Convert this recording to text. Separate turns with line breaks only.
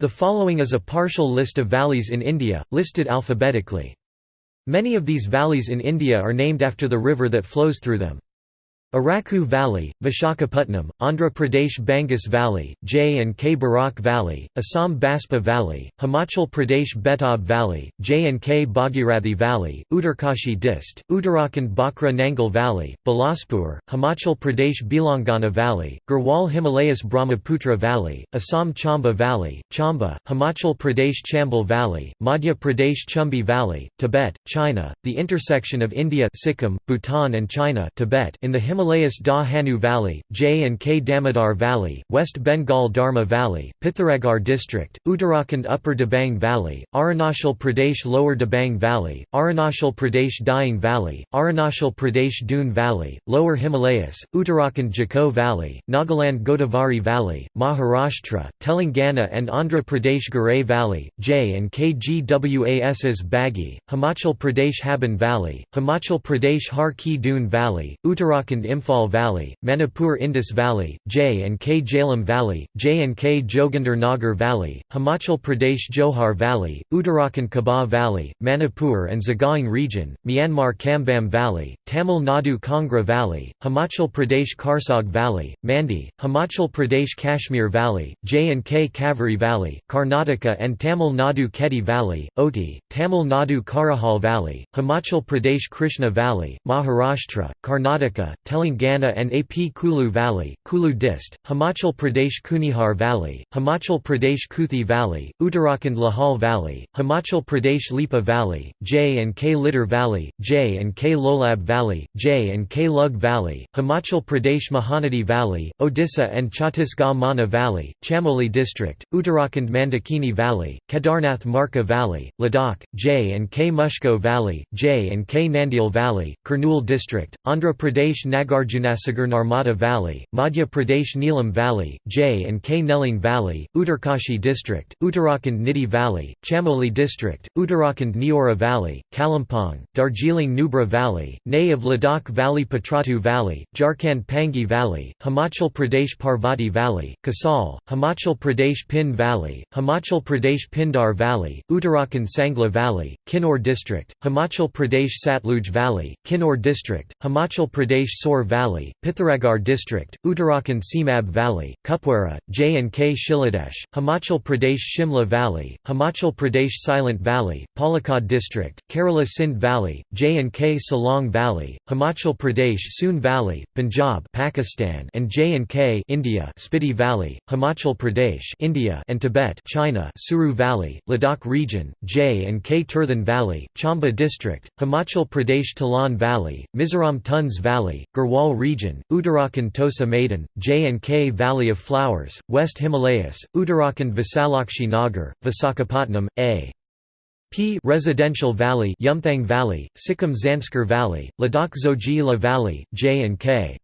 The following is a partial list of valleys in India, listed alphabetically. Many of these valleys in India are named after the river that flows through them. Araku Valley, Vishakhapatnam, Andhra Pradesh Bangas Valley, J and K Barak Valley, Assam Baspa Valley, Himachal Pradesh Betab Valley, J and K Bhagirathi Valley, Uttarkashi Dist, Uttarakhand Bhakra Nangal Valley, Bilaspur, Himachal Pradesh Bilangana Valley, Garhwal Himalayas Brahmaputra Valley, Assam Chamba Valley, Chamba, Himachal Pradesh Chambal Valley, Madhya Pradesh Chumbi Valley, Tibet, China, the intersection of India Sikkim, Bhutan and China Tibet in the Himalayas Himalayas Dah Hanu Valley, J and K Damodar Valley, West Bengal Dharma Valley, Pithoragarh District, Uttarakhand Upper Dibang Valley, Arunachal Pradesh Lower Dibang Valley, Arunachal Pradesh Dying Valley, Arunachal Pradesh Doon Valley, Lower Himalayas, Uttarakhand Jakko Valley, Nagaland Godavari Valley, Maharashtra, Telangana and Andhra Pradesh Garay Valley, J and K Gwas's Baghi, Himachal Pradesh Haban Valley, Himachal Pradesh Har Ki Doon Valley, Uttarakhand Imphal Valley, Manipur Indus Valley, J and K Jhelum Valley, J and K Joginder Nagar Valley, Himachal Pradesh Johar Valley, Uttarakhand Kabaw Valley, Manipur and Sagaing region, Myanmar Kambam Valley, Tamil Nadu Kangra Valley, Himachal Pradesh Karsog Valley, Mandi, Himachal Pradesh Kashmir Valley, J and K Kaveri Valley, Karnataka and Tamil Nadu Ketti Valley, Ooty, Tamil Nadu Karahal Valley, Himachal Pradesh Krishna Valley, Maharashtra, Karnataka, Telangana and AP Kulu Valley, Kulu Dist, Himachal Pradesh Kunihar Valley, Himachal Pradesh Kuthi Valley, Uttarakhand Lahaul Valley, Himachal Pradesh Lipa Valley, J and K Lidder Valley, J and K Lolab Valley, J and K Lug Valley, Himachal Pradesh Mahanadi Valley, Odisha and Chhattisgarh Mana Valley, Chamoli District, Uttarakhand Mandakini Valley, Kedarnath Markha Valley, Ladakh, J and K Mushko Valley, J and K Nandyal Valley, Kurnool District, Andhra Pradesh Nagar Nagarjunasagar Narmada Valley, Madhya Pradesh Neelam Valley, J and K Nelang Valley, Uttarkashi District, Uttarakhand Nidhi Valley, Chamoli District, Uttarakhand Neora Valley, Kalimpong, Darjeeling Nubra Valley, Nay of Ladakh Valley Patratu Valley, Jharkhand Pangi Valley, Himachal Pradesh Parvati Valley, Kasol, Himachal Pradesh Pin Valley, Himachal Pradesh Pindar Valley, Uttarakhand Sangla Valley, Kinnaur District, Himachal Pradesh Satluj Valley, Kinnaur District, Himachal Pradesh Sor Valley, Pithoragarh District, Uttarakhand Simab Valley, Kupwara, J and K Shiladesh, Himachal Pradesh Shimla Valley, Himachal Pradesh Silent Valley, Palakkad District, Kerala Sindh Valley, J and K Salong Valley, Himachal Pradesh Soon Valley, Punjab Pakistan and J and K India Spiti Valley, Himachal Pradesh India and Tibet China Suru Valley, Ladakh region, J and K Tirthan Valley, Chamba District, Himachal Pradesh Talan Valley, Mizoram Tons Valley, Garhwal region, Uttarakhand Tosa Maidan, J&K Valley of Flowers, West Himalayas, Uttarakhand Visalakshi Nagar, Visakhapatnam, A. P Residential Valley Yumthang Valley, Sikkim Zanskar Valley, Ladakh Zojila Valley, J&K